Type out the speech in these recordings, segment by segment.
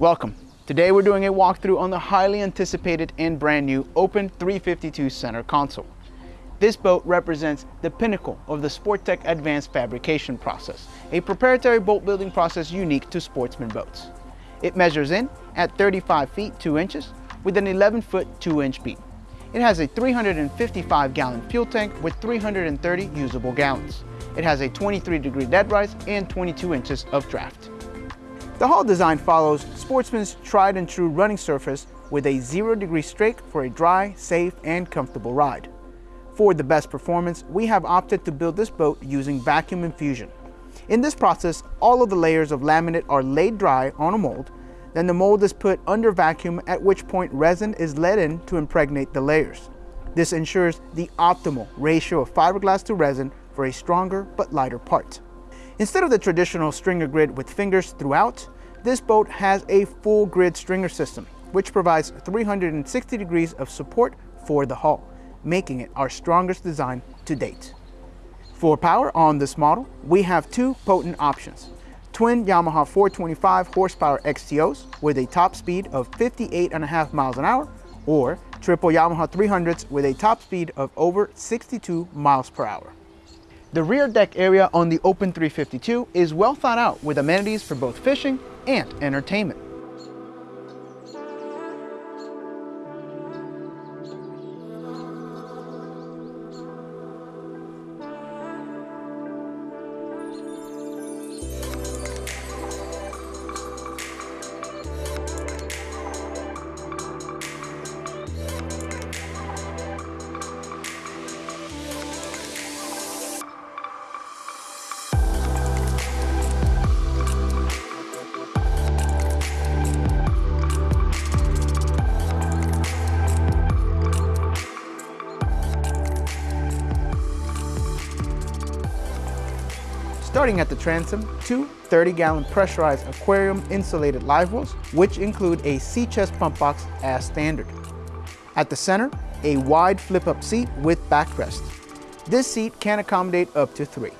Welcome. Today we're doing a walkthrough on the highly anticipated and brand new Open 352 center console. This boat represents the pinnacle of the Sportech advanced fabrication process, a proprietary boat building process unique to sportsman boats. It measures in at 35 feet 2 inches with an 11 foot 2 inch beam. It has a 355 gallon fuel tank with 330 usable gallons. It has a 23 degree dead rise and 22 inches of draft. The hull design follows Sportsman's tried and true running surface with a zero degree strake for a dry, safe, and comfortable ride. For the best performance, we have opted to build this boat using vacuum infusion. In this process, all of the layers of laminate are laid dry on a mold, then the mold is put under vacuum at which point resin is let in to impregnate the layers. This ensures the optimal ratio of fiberglass to resin for a stronger but lighter part. Instead of the traditional stringer grid with fingers throughout, this boat has a full grid stringer system, which provides 360 degrees of support for the hull, making it our strongest design to date. For power on this model, we have two potent options. Twin Yamaha 425 horsepower XTOs with a top speed of 58.5 miles an hour, or triple Yamaha 300s with a top speed of over 62 miles per hour. The rear deck area on the Open 352 is well thought out with amenities for both fishing and entertainment. Starting at the transom, two 30-gallon pressurized aquarium insulated live wells, which include a sea chest pump box as standard. At the center, a wide flip-up seat with backrest. This seat can accommodate up to three.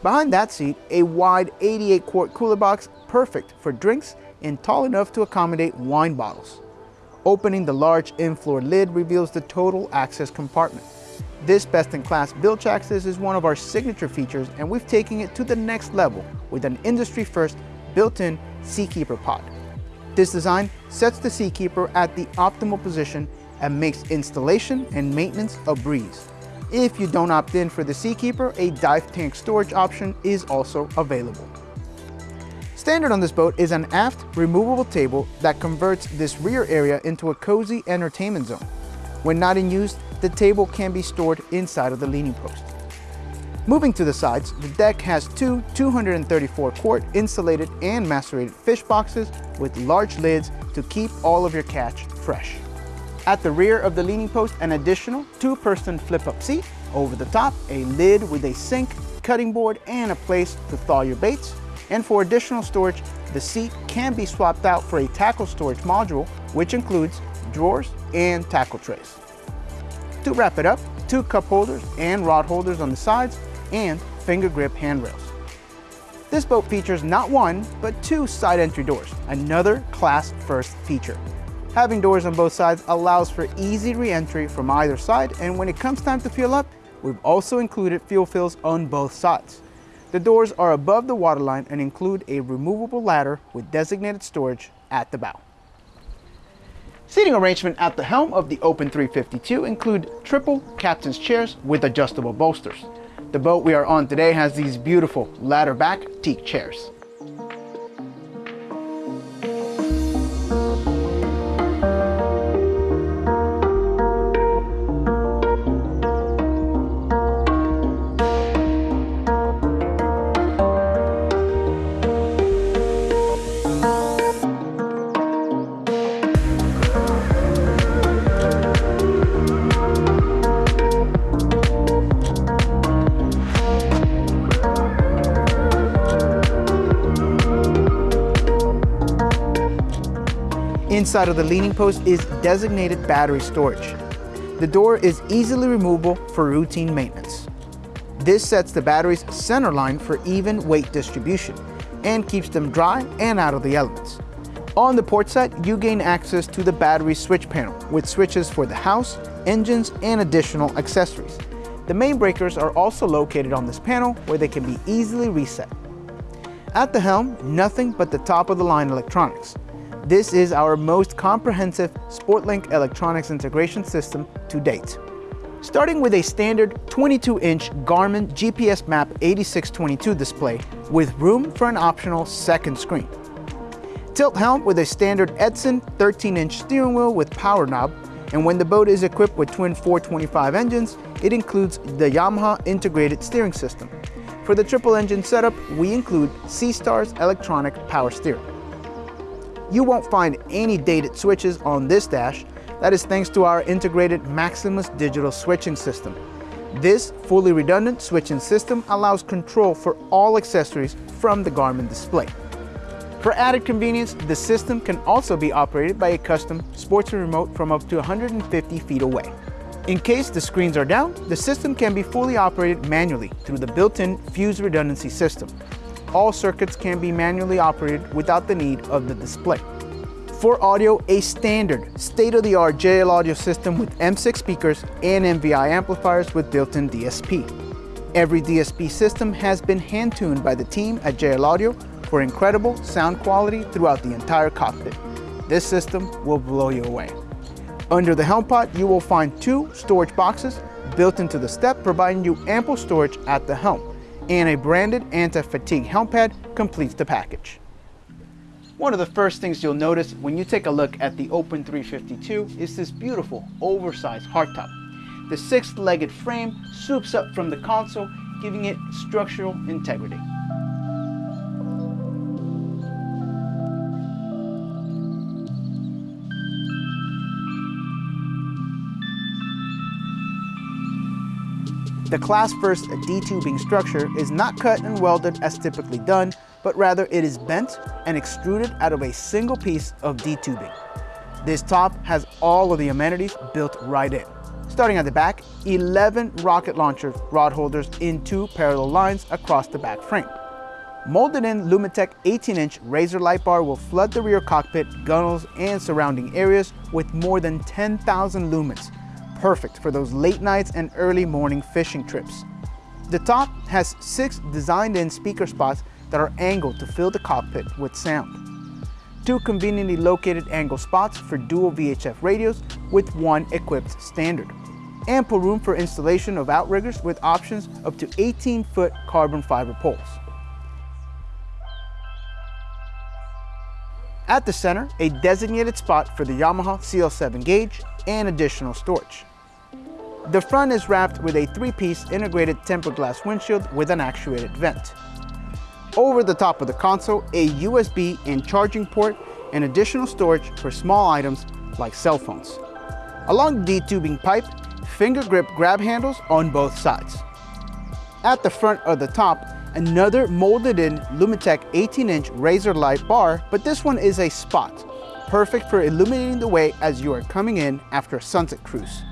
Behind that seat, a wide 88-quart cooler box perfect for drinks and tall enough to accommodate wine bottles. Opening the large in-floor lid reveals the total access compartment. This best-in-class bilge access is one of our signature features and we've taken it to the next level with an industry-first built-in Seakeeper pod. This design sets the Seakeeper at the optimal position and makes installation and maintenance a breeze. If you don't opt in for the Seakeeper, a dive tank storage option is also available. Standard on this boat is an aft removable table that converts this rear area into a cozy entertainment zone. When not in use, the table can be stored inside of the leaning post. Moving to the sides, the deck has two 234 quart insulated and macerated fish boxes with large lids to keep all of your catch fresh. At the rear of the leaning post, an additional two-person flip-up seat. Over the top, a lid with a sink, cutting board, and a place to thaw your baits. And for additional storage, the seat can be swapped out for a tackle storage module, which includes drawers and tackle trays. To wrap it up, two cup holders and rod holders on the sides and finger grip handrails. This boat features not one, but two side entry doors, another class first feature. Having doors on both sides allows for easy re-entry from either side, and when it comes time to fuel up, we've also included fuel fills on both sides. The doors are above the waterline and include a removable ladder with designated storage at the bow. Seating arrangement at the helm of the Open 352 include triple captain's chairs with adjustable bolsters. The boat we are on today has these beautiful ladder back teak chairs. Inside of the leaning post is designated battery storage. The door is easily removable for routine maintenance. This sets the battery's center line for even weight distribution and keeps them dry and out of the elements. On the port side, you gain access to the battery switch panel with switches for the house, engines, and additional accessories. The main breakers are also located on this panel where they can be easily reset. At the helm, nothing but the top of the line electronics. This is our most comprehensive SportLink electronics integration system to date. Starting with a standard 22-inch Garmin GPS Map 8622 display with room for an optional second screen. Tilt helm with a standard Edson 13-inch steering wheel with power knob, and when the boat is equipped with twin 425 engines, it includes the Yamaha integrated steering system. For the triple engine setup, we include Seastar's electronic power steering. You won't find any dated switches on this dash, that is thanks to our integrated Maximus digital switching system. This fully redundant switching system allows control for all accessories from the Garmin display. For added convenience, the system can also be operated by a custom sports remote from up to 150 feet away. In case the screens are down, the system can be fully operated manually through the built-in fuse redundancy system. All circuits can be manually operated without the need of the display. For audio, a standard state-of-the-art JL audio system with M6 speakers and MVI amplifiers with built-in DSP. Every DSP system has been hand-tuned by the team at JL Audio for incredible sound quality throughout the entire cockpit. This system will blow you away. Under the helm pot, you will find two storage boxes built into the step, providing you ample storage at the helm, and a branded anti-fatigue helm pad completes the package. One of the first things you'll notice when you take a look at the Open 352 is this beautiful oversized hardtop. The six-legged frame swoops up from the console, giving it structural integrity. The class first D-tubing structure is not cut and welded as typically done, but rather it is bent and extruded out of a single piece of D-tubing. This top has all of the amenities built right in. Starting at the back, 11 rocket launcher rod holders in two parallel lines across the back frame. Molded in Lumitec 18-inch razor light bar will flood the rear cockpit, gunnels, and surrounding areas with more than 10,000 lumens, perfect for those late nights and early morning fishing trips. The top has six designed-in speaker spots that are angled to fill the cockpit with sound. Two conveniently located angle spots for dual VHF radios with one equipped standard. Ample room for installation of outriggers with options up to 18-foot carbon fiber poles. At the center, a designated spot for the Yamaha CL7 gauge and additional storage. The front is wrapped with a three-piece integrated tempered glass windshield with an actuated vent. Over the top of the console, a USB and charging port and additional storage for small items like cell phones. Along the D-tubing pipe, finger grip grab handles on both sides. At the front of the top, another molded in Lumitec 18-inch razor light bar, but this one is a spot, perfect for illuminating the way as you are coming in after a sunset cruise.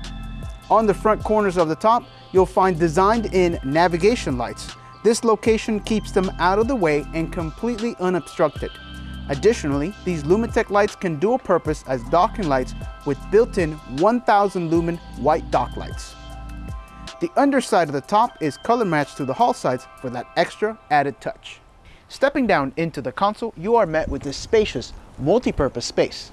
On the front corners of the top, you'll find designed-in navigation lights. This location keeps them out of the way and completely unobstructed. Additionally, these Lumitec lights can dual purpose as docking lights with built-in 1000 lumen white dock lights. The underside of the top is color matched to the hull sides for that extra added touch. Stepping down into the console, you are met with this spacious, multi-purpose space.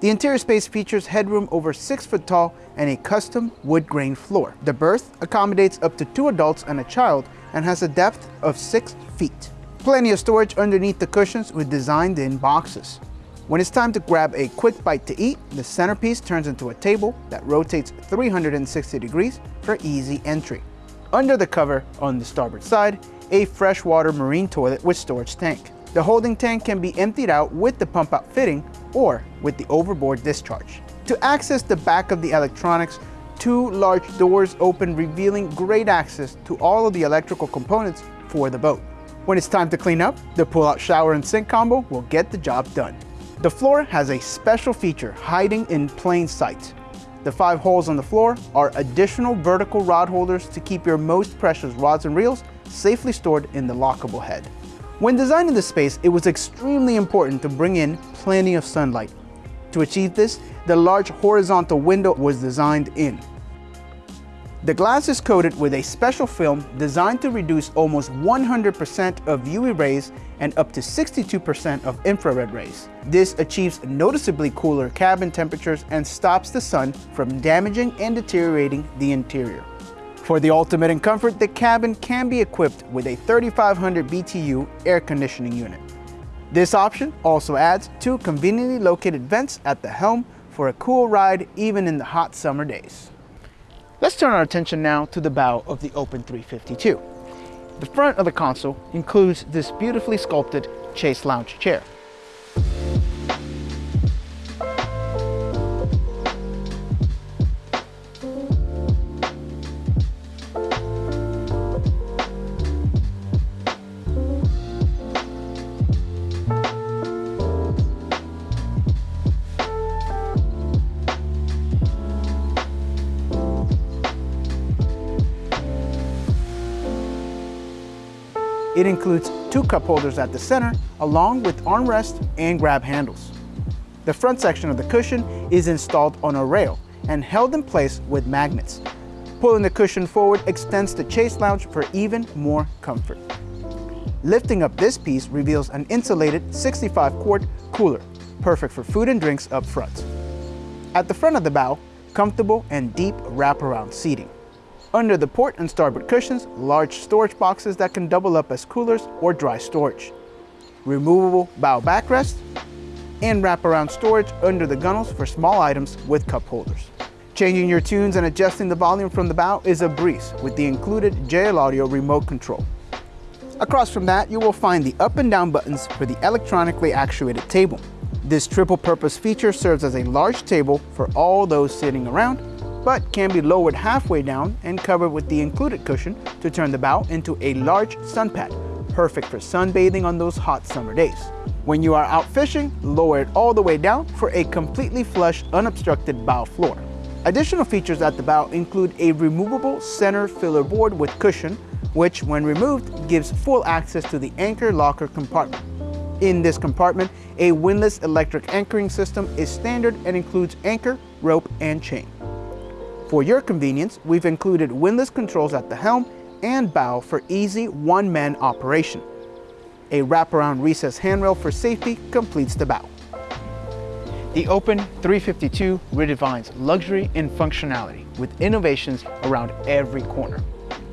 The interior space features headroom over 6 foot tall and a custom wood grain floor. The berth accommodates up to two adults and a child and has a depth of 6 feet. Plenty of storage underneath the cushions with designed in boxes. When it's time to grab a quick bite to eat, the centerpiece turns into a table that rotates 360 degrees for easy entry. Under the cover on the starboard side, a freshwater marine toilet with storage tank. The holding tank can be emptied out with the pump out fitting or with the overboard discharge. To access the back of the electronics, two large doors open revealing great access to all of the electrical components for the boat. When it's time to clean up, the pull-out shower and sink combo will get the job done. The floor has a special feature hiding in plain sight. The five holes on the floor are additional vertical rod holders to keep your most precious rods and reels safely stored in the lockable head. When designing the space, it was extremely important to bring in plenty of sunlight. To achieve this, the large horizontal window was designed in. The glass is coated with a special film designed to reduce almost 100% of UV rays and up to 62% of infrared rays. This achieves noticeably cooler cabin temperatures and stops the sun from damaging and deteriorating the interior. For the ultimate in comfort, the cabin can be equipped with a 3500 BTU air conditioning unit. This option also adds two conveniently located vents at the helm for a cool ride even in the hot summer days. Let's turn our attention now to the bow of the Open 352. The front of the console includes this beautifully sculpted Chaise Lounge chair. It includes two cup holders at the center, along with armrest and grab handles. The front section of the cushion is installed on a rail and held in place with magnets. Pulling the cushion forward extends the Chaise Lounge for even more comfort. Lifting up this piece reveals an insulated 65 quart cooler, perfect for food and drinks up front. At the front of the bow, comfortable and deep wraparound seating. Under the port and starboard cushions, large storage boxes that can double up as coolers or dry storage. Removable bow backrest, and wraparound storage under the gunnels for small items with cup holders. Changing your tunes and adjusting the volume from the bow is a breeze with the included JL Audio remote control. Across from that, you will find the up and down buttons for the electronically actuated table. This triple purpose feature serves as a large table for all those sitting around but can be lowered halfway down and covered with the included cushion to turn the bow into a large sun pad, perfect for sunbathing on those hot summer days. When you are out fishing, lower it all the way down for a completely flush, unobstructed bow floor. Additional features at the bow include a removable center filler board with cushion, which when removed gives full access to the anchor locker compartment. In this compartment, a windlass electric anchoring system is standard and includes anchor, rope, and chain. For your convenience, we've included windlass controls at the helm and bow for easy one-man operation. A wraparound recess handrail for safety completes the bow. The Open 352 redefines luxury and functionality with innovations around every corner.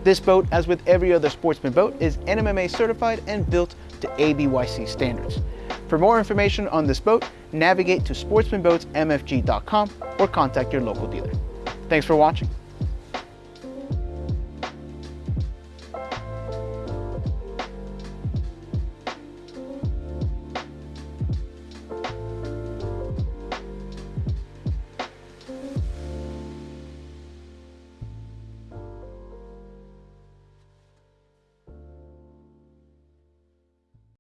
This boat, as with every other sportsman boat, is NMMA certified and built to ABYC standards. For more information on this boat, navigate to sportsmanboatsmfg.com or contact your local dealer. Thanks for watching.